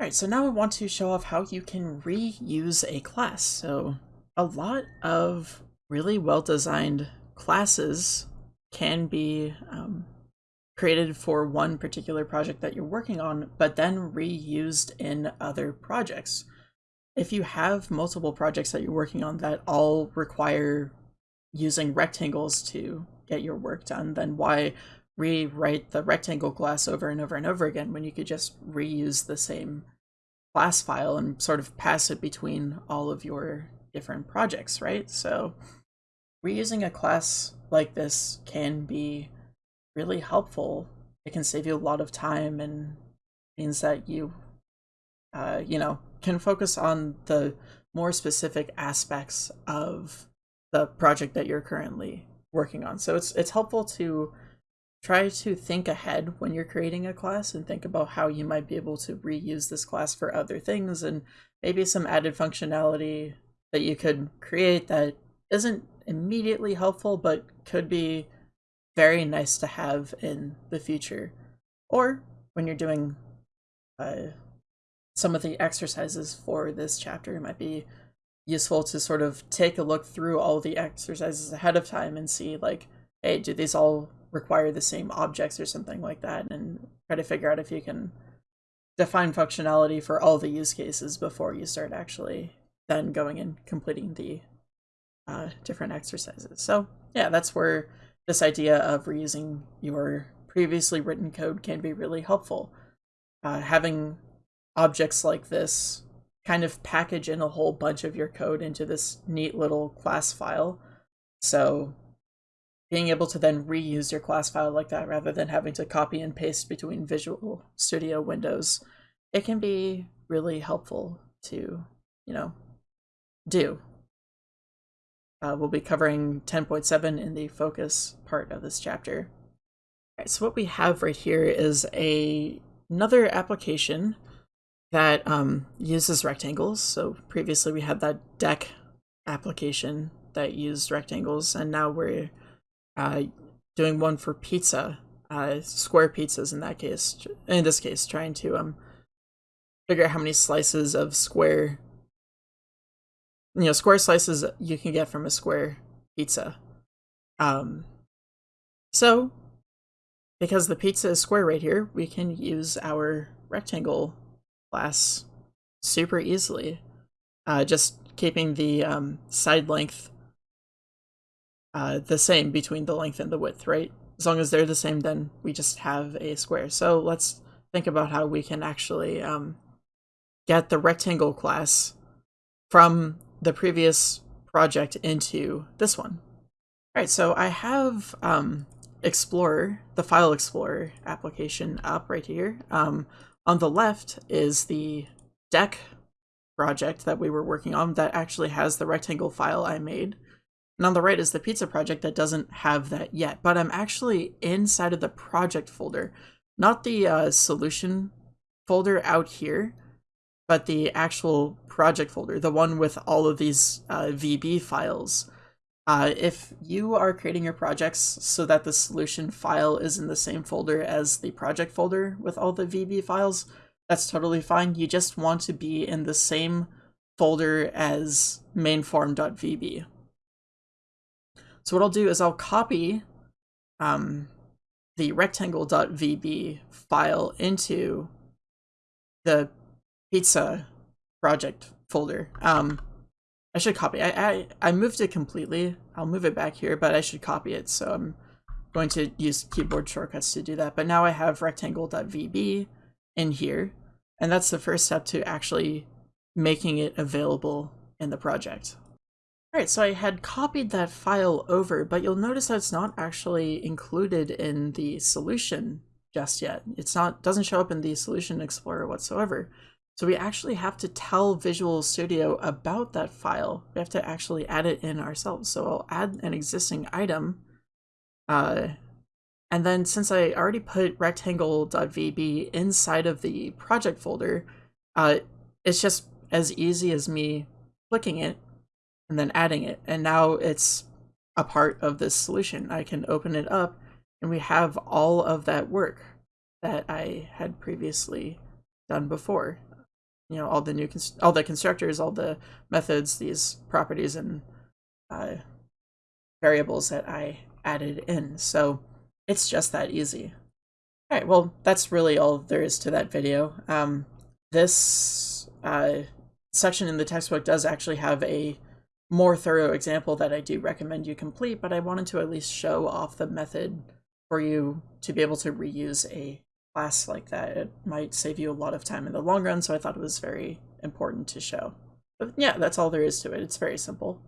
Alright, so now I want to show off how you can reuse a class. So a lot of really well-designed classes can be um, created for one particular project that you're working on, but then reused in other projects. If you have multiple projects that you're working on that all require using rectangles to get your work done, then why rewrite the rectangle class over and over and over again when you could just reuse the same class file and sort of pass it between all of your different projects, right? So reusing a class like this can be really helpful. It can save you a lot of time and means that you, uh, you know, can focus on the more specific aspects of the project that you're currently working on. So it's it's helpful to try to think ahead when you're creating a class and think about how you might be able to reuse this class for other things and maybe some added functionality that you could create that isn't immediately helpful but could be very nice to have in the future. Or when you're doing uh, some of the exercises for this chapter, it might be useful to sort of take a look through all the exercises ahead of time and see like, hey, do these all require the same objects or something like that and try to figure out if you can define functionality for all the use cases before you start actually then going and completing the uh, different exercises. So yeah, that's where this idea of reusing your previously written code can be really helpful. Uh, having objects like this kind of package in a whole bunch of your code into this neat little class file. So being able to then reuse your class file like that rather than having to copy and paste between Visual Studio windows, it can be really helpful to, you know, do. Uh, we'll be covering 10.7 in the focus part of this chapter. All right, so what we have right here is a another application that um, uses rectangles. So previously we had that deck application that used rectangles, and now we're uh, doing one for pizza, uh, square pizzas in that case. In this case, trying to um figure out how many slices of square, you know, square slices you can get from a square pizza. Um, so because the pizza is square right here, we can use our rectangle class super easily. Uh, just keeping the um, side length uh, the same between the length and the width, right? As long as they're the same, then we just have a square. So let's think about how we can actually um, get the rectangle class from the previous project into this one. All right, so I have um, Explorer, the File Explorer application up right here. Um, on the left is the deck project that we were working on that actually has the rectangle file I made. And on the right is the pizza project that doesn't have that yet, but I'm actually inside of the project folder, not the uh, solution folder out here, but the actual project folder, the one with all of these uh, VB files. Uh, if you are creating your projects so that the solution file is in the same folder as the project folder with all the VB files, that's totally fine. You just want to be in the same folder as mainform.vb. So what I'll do is I'll copy um, the rectangle.vb file into the pizza project folder. Um, I should copy. I, I, I moved it completely. I'll move it back here, but I should copy it. So I'm going to use keyboard shortcuts to do that. But now I have rectangle.vb in here. And that's the first step to actually making it available in the project. Alright, so I had copied that file over, but you'll notice that it's not actually included in the solution just yet. It's not doesn't show up in the solution explorer whatsoever. So we actually have to tell Visual Studio about that file. We have to actually add it in ourselves. So I'll add an existing item. Uh, and then since I already put rectangle.vb inside of the project folder, uh, it's just as easy as me clicking it and then adding it. And now it's a part of this solution. I can open it up and we have all of that work that I had previously done before. you know all the new all the constructors, all the methods, these properties and uh, variables that I added in. So it's just that easy. All right, well, that's really all there is to that video. Um, this uh, section in the textbook does actually have a more thorough example that I do recommend you complete, but I wanted to at least show off the method for you to be able to reuse a class like that. It might save you a lot of time in the long run, so I thought it was very important to show. But yeah, that's all there is to it. It's very simple.